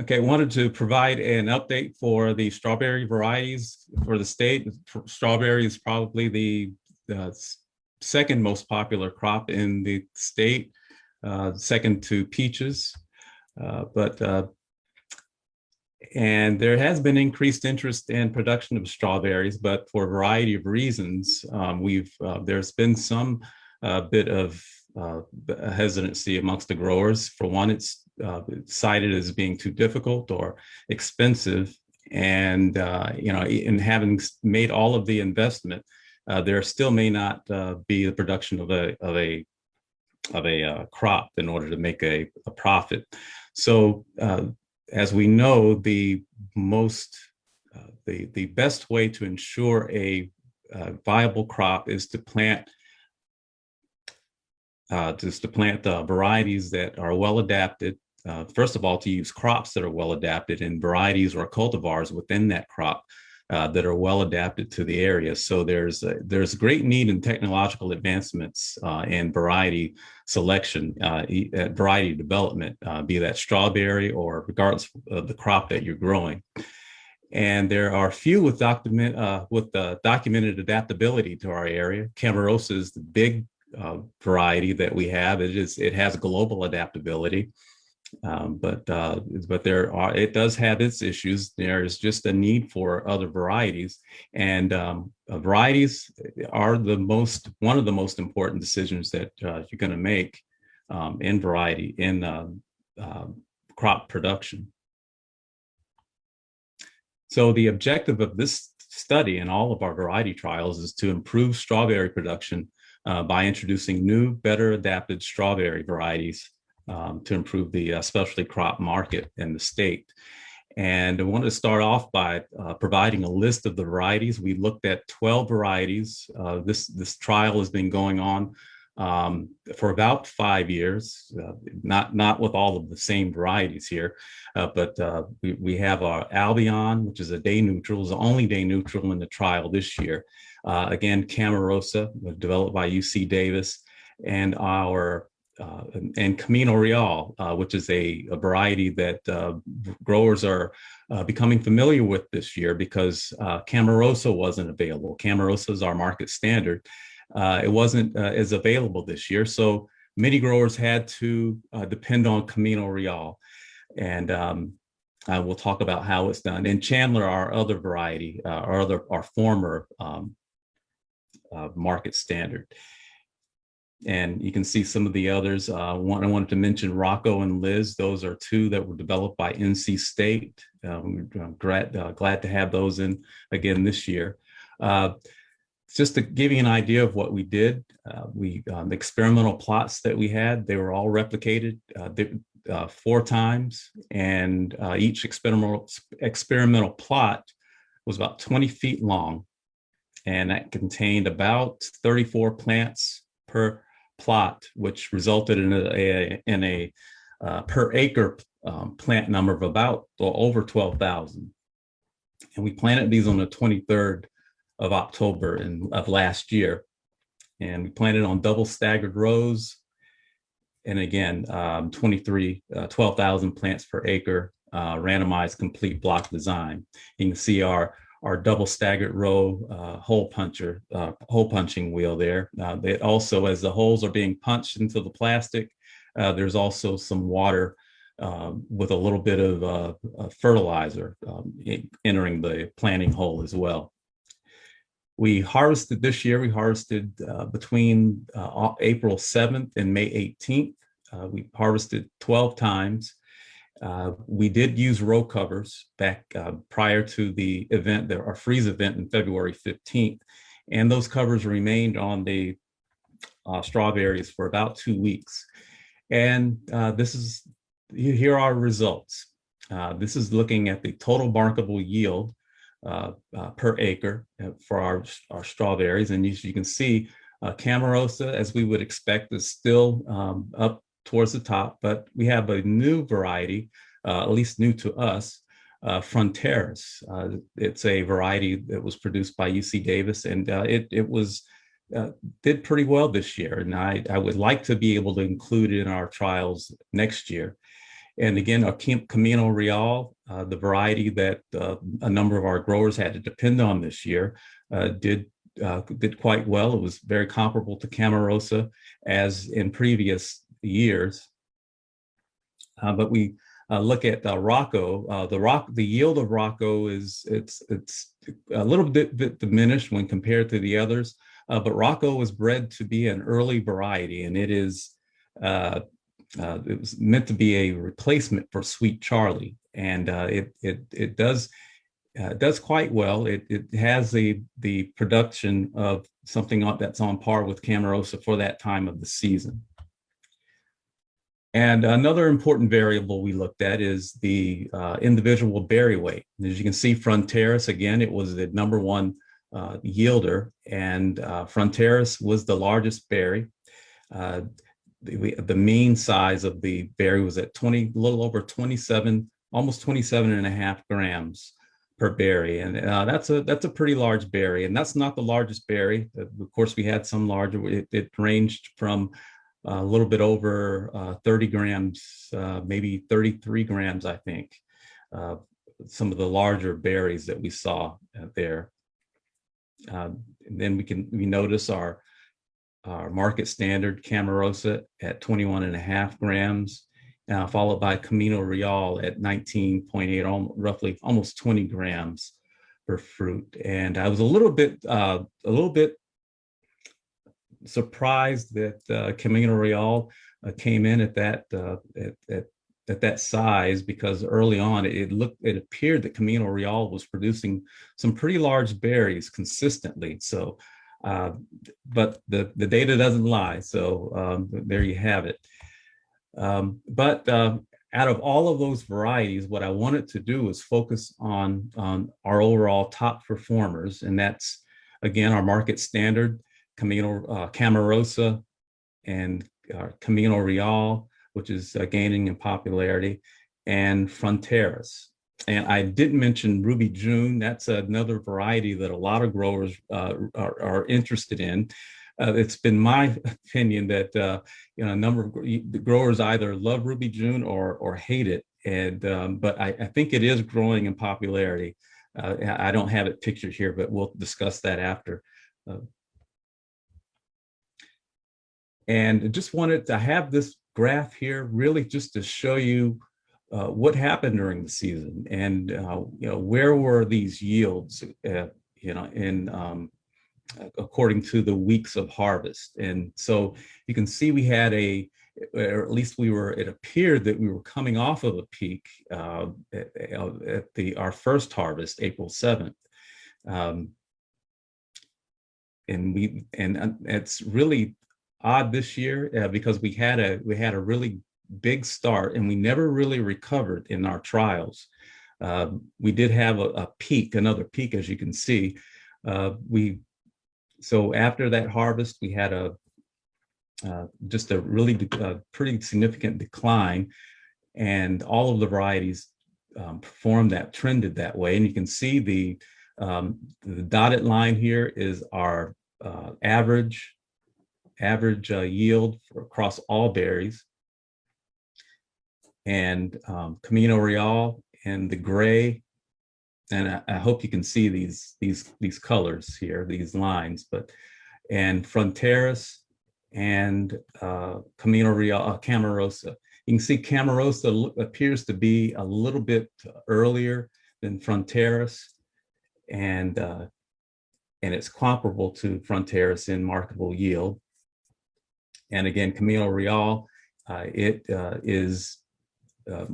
Okay, wanted to provide an update for the strawberry varieties for the state. Strawberry is probably the, second most popular crop in the state, uh, second to peaches. Uh, but uh, and there has been increased interest in production of strawberries, but for a variety of reasons, um, we've uh, there's been some uh, bit of uh, hesitancy amongst the growers. For one, it's uh, cited as being too difficult or expensive. And, uh, you know, in having made all of the investment, uh, there still may not uh, be the production of a, of a, of a uh, crop in order to make a, a profit. So as we know, the most, the, the best way to ensure a viable crop is to plant uh, just to plant uh, varieties that are well adapted. Uh, first of all, to use crops that are well adapted and varieties or cultivars within that crop uh, that are well adapted to the area. So there's a, there's great need in technological advancements uh, and variety selection, uh, variety development, be that strawberry or regardless of the crop that you're growing. And there are few with document with documented adaptability to our area. Camarosa is the big uh, variety that we have. It is it has global adaptability, um, but uh, but there are it does have its issues. There is just a need for other varieties, and um, uh, varieties are the most one of the most important decisions that uh, you're going to make um, in variety in uh, um, crop production. So the objective of this study and all of our variety trials is to improve strawberry production uh, by introducing new, better adapted strawberry varieties um, to improve the uh, specialty crop market in the state. And I wanted to start off by uh, providing a list of the varieties. We looked at 12 varieties. Uh, this, this trial has been going on um, for about five years, uh, not, not with all of the same varieties here, uh, but uh, we, we have our Albion, which is a day neutral, is the only day neutral in the trial this year. Uh, again, Camarosa, developed by UC Davis, and our uh, and Camino Real, uh, which is a, a variety that uh, growers are uh, becoming familiar with this year because uh, Camarosa wasn't available. Camarosa is our market standard. it wasn't as available this year, so many growers had to depend on Camino Real. And um, we'll talk about how it's done. And Chandler, our other variety, our other, our former um, uh, market standard. And you can see some of the others. Uh, one I wanted to mention Rocco and Liz. Those are two that were developed by NC State. Um, I'm glad, uh, glad to have those in again this year. Uh, just to give you an idea of what we did, uh, we um, the experimental plots that we had, they were all replicated uh, uh, four times, and each experimental experimental plot was about 20 feet long and that contained about 34 plants per plot, which resulted in a, in a uh, per acre um, plant number of about over 12,000. And we planted these on the 23rd of October in, of last year. And we planted on double staggered rows. And again, um, 23, uh, 12,000 plants per acre, uh, randomized complete block design. You can see our our double staggered row uh, hole puncher, uh, hole punching wheel there. Uh, it also, as the holes are being punched into the plastic, uh, there's also some water um, with a little bit of uh, fertilizer um, entering the planting hole as well. We harvested this year, we harvested uh, between April 7th and May 18th. we harvested 12 times. Uh, we did use row covers back uh, prior to the event, the, our freeze event in February 15th. And those covers remained on the uh, strawberries for about two weeks. And uh, this is, here are results. Uh, this is looking at the total markable yield per acre for our, our strawberries. And as you can see, Camarosa, as we would expect, is still um, up towards the top, but we have a new variety, uh, at least new to us, uh, Fronteras. Uh, it's a variety that was produced by UC Davis and uh, it, it was uh, did pretty well this year. And I, I would like to be able to include it in our trials next year. And again, our Camino Real, uh, the variety that a number of our growers had to depend on this year, did uh, did quite well. It was very comparable to Camarosa as in previous years. Uh, but we uh, look at Rocco, the rock, the yield of Rocco is it's it's a little bit, bit diminished when compared to the others. but Rocco was bred to be an early variety, and it is uh, uh, it was meant to be a replacement for Sweet Charlie, and uh, it it it does uh, does quite well. It it has the the production of something that's on par with Camarosa for that time of the season. And another important variable we looked at is the uh, individual berry weight. As you can see, Fronteras, again, it was the number one uh, yielder, and uh, Fronteras was the largest berry. Uh, the, the mean size of the berry was at 20, a little over 27, almost 27 and a half grams per berry. And uh, that's a that's a pretty large berry. And that's not the largest berry. Of course, we had some larger, it, it ranged from a little bit over uh, 30 grams, uh, maybe 33 grams, I think. Uh, some of the larger berries that we saw uh, there. then we can we notice our our market standard Camarosa at 21 and a half grams, uh, followed by Camino Real at 19.8, roughly almost 20 grams per fruit. And I was a little bit, uh, a little bit surprised that uh, Camino Real uh, came in at that uh, at, at, at that size because early on it looked it appeared that Camino Real was producing some pretty large berries consistently. So uh, but the, the data doesn't lie. So um, there you have it. Um, but uh, out of all of those varieties, what I wanted to do was focus on, on our overall top performers. And that's, again, our market standard, Camino uh, Camarosa and uh, Camino Real, which is uh, gaining in popularity, and Fronteras. And I didn't mention Ruby June. That's another variety that a lot of growers uh, are, are, interested in. Uh, it's been my opinion that uh, you know a number of the growers either love Ruby June or or hate it. And um, but I, I, think it is growing in popularity. I don't have it pictured here, but we'll discuss that after. Uh, and just wanted to have this graph here really just to show you uh, what happened during the season and uh, you know where were these yields uh, you know in um, according to the weeks of harvest. And so you can see we had a or at least we were it appeared that we were coming off of a peak uh, at, at, the our first harvest April 7th um, and we and it's really odd this year uh, because we had a we had a really big start and we never really recovered in our trials. Uh, we did have a, a, peak, another peak, as you can see. Uh, we so after that harvest, we had a uh, just a really uh, pretty significant decline, and all of the varieties um, performed that trended that way. And you can see the um, the dotted line here is our uh, average average uh, yield across all berries and um, Camino Real and the gray. And I, I, hope you can see these, these, these colors here, these lines, but, and Fronteras and uh, Camino Real, uh, Camarosa. You can see Camarosa appears to be a little bit earlier than Fronteras and, uh, and it's comparable to Fronteras in marketable yield. And again, Camino Real, uh, it uh, is uh,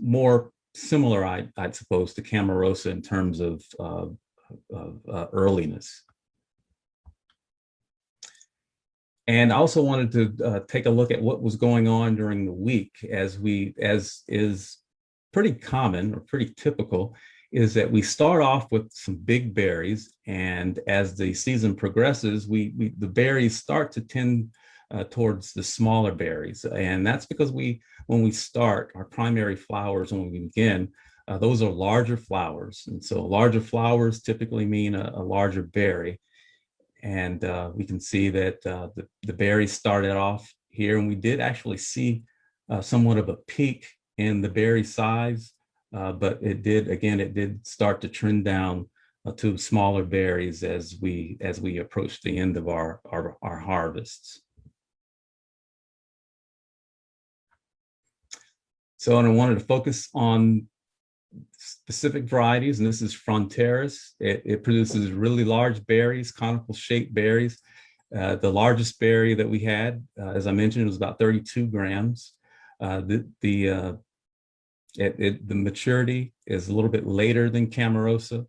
more similar, I, would suppose, to Camarosa in terms of, of uh, earliness. And I also wanted to uh, take a look at what was going on during the week as we, as is pretty common or pretty typical, is that we start off with some big berries and as the season progresses, we, we the berries start to tend uh, towards the smaller berries. And that's because we, when we start our primary flowers, when we begin, uh, those are larger flowers. And so larger flowers typically mean a, a larger berry. And uh, we can see that uh, the, the berries started off here and we did actually see uh, somewhat of a peak in the berry size, uh, but it did, again, it did start to trend down to smaller berries as we as we approach the end of our, our, our harvests. So and I wanted to focus on specific varieties, and this is Fronteras. It, it produces really large berries, conical shaped berries. Uh, the largest berry that we had, uh, as I mentioned, was about 32 grams. Uh, the the uh, it, it, the maturity is a little bit later than Camarosa.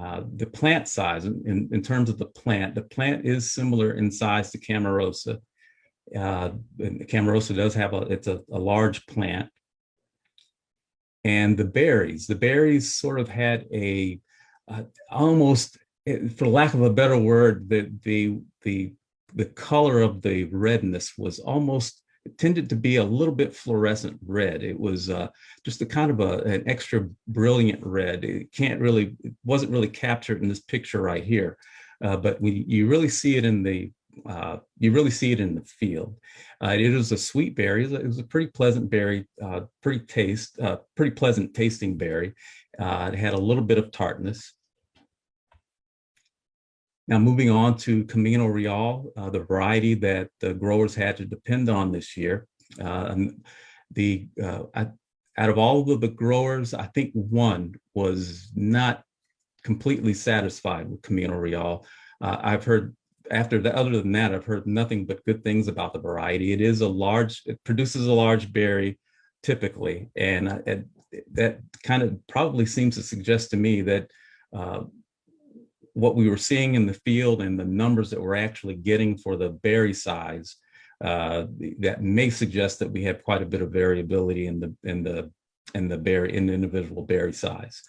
Uh, the plant size, in, in terms of the plant, the plant is similar in size to Camarosa. Uh, Camarosa does have a, it's a, a large plant. And the berries, the berries sort of had a uh, almost, eh, for lack of a better word, the, the, the, the color of the redness was almost tended to be a little bit fluorescent red. It was uh, just a kind of a, an extra brilliant red. It can't really, it wasn't really captured in this picture right here, uh, but we, you really see it in the uh, you really see it in the field. Uh, it is a sweet berry. It was a pretty pleasant berry, uh, pretty taste, uh, pretty pleasant tasting berry. Uh, it had a little bit of tartness. Now moving on to Camino Real, uh, the variety that the growers had to depend on this year. the out of all of the growers, I think one was not completely satisfied with Camino Real. I've heard after that, other than that, I've heard nothing but good things about the variety. It is a large, it produces a large berry typically. And uh, it, that kind of probably seems to suggest to me that uh, what we were seeing in the field and the numbers that we're actually getting for the berry size, uh, that may suggest that we have quite a bit of variability in the in the in the berry in the individual berry size.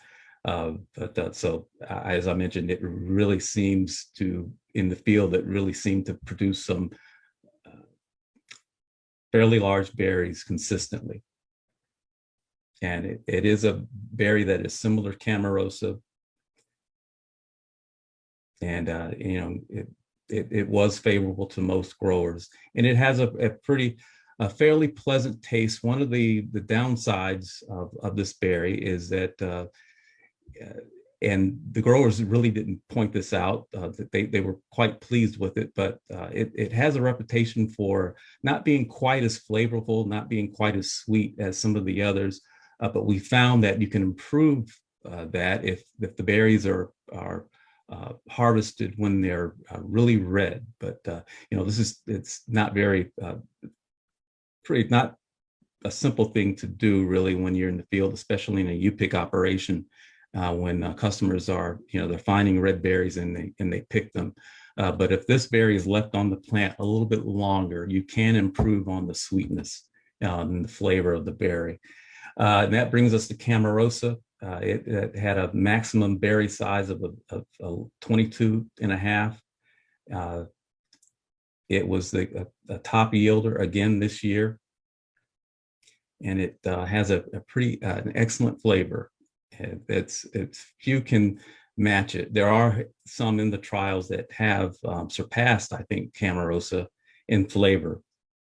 Uh, but uh, so as I mentioned, it really seems to in the field that really seemed to produce some uh, fairly large berries consistently. And it, it is a berry that is similar to Camarosa. And, uh, you know, it, it, it, was favorable to most growers. And it has a, a pretty, a fairly pleasant taste. One of the, the downsides of, of this berry is that uh, and the growers really didn't point this out. Uh, that they, they were quite pleased with it, but uh, it, it has a reputation for not being quite as flavorful, not being quite as sweet as some of the others. Uh, but we found that you can improve uh, that if, if the berries are, are uh, harvested when they're uh, really red. But, you know, this is, it's not very, pretty, not a simple thing to do really when you're in the field, especially in a U-pick operation uh, when uh, customers are, you know, they're finding red berries and they, and they pick them. Uh, but if this berry is left on the plant a little bit longer, you can improve on the sweetness uh, and the flavor of the berry. Uh, and that brings us to Camarosa. Uh, it, it, had a maximum berry size of, a, of a 22 and a half. it was the, a, a, top yielder again this year. And it has a, a pretty, an excellent flavor. It's, it's few can match it. There are some in the trials that have um, surpassed, I think, Camarosa in flavor,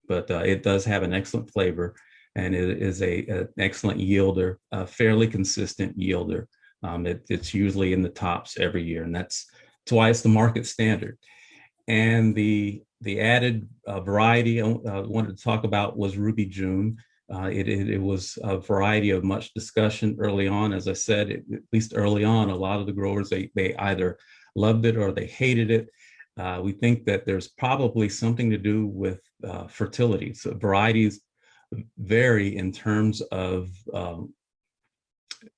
but uh, it does have an excellent flavor and it is a, an excellent yielder, a fairly consistent yielder. Um, it, it's usually in the tops every year, and that's, that's why it's the market standard. And the the added uh, variety I uh, wanted to talk about was Ruby June. Uh, it, it, it, was a variety of much discussion early on. As I said, it, at least early on, a lot of the growers, they, they either loved it or they hated it. Uh, we think that there's probably something to do with uh, fertility. So varieties vary in terms of, um,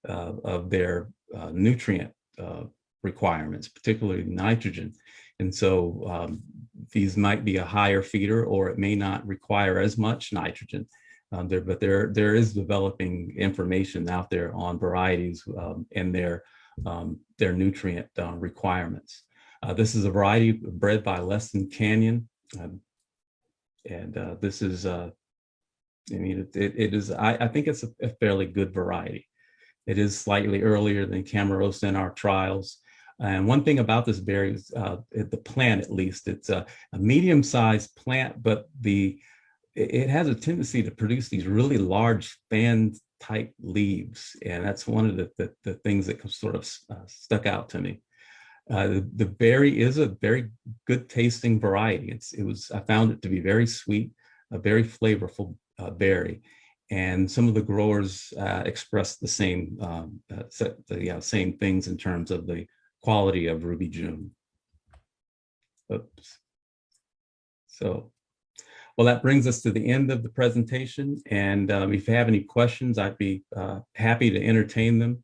of their uh, nutrient uh, requirements, particularly nitrogen. And so um, these might be a higher feeder or it may not require as much nitrogen. Um, there, but there, there is developing information out there on varieties um, and their, um, their nutrient uh, requirements. Uh, this is a variety bred by Lassen Canyon. Um, and uh, this is, uh, I mean, it, it, is, I, I think it's a, a, fairly good variety. It is slightly earlier than Camarosa in our trials. And one thing about this berry is uh, the plant, at least, it's a, a medium-sized plant, but the it, has a tendency to produce these really large fan type leaves. And that's one of the, the, the things that sort of uh, stuck out to me. Uh, the, the, berry is a very good tasting variety. It's, it was, I found it to be very sweet, a very flavorful uh, berry. And some of the growers uh, expressed the same, um, uh, the, yeah, same things in terms of the quality of Ruby June. Oops. So, well, that brings us to the end of the presentation. And um, if you have any questions, I'd be uh, happy to entertain them.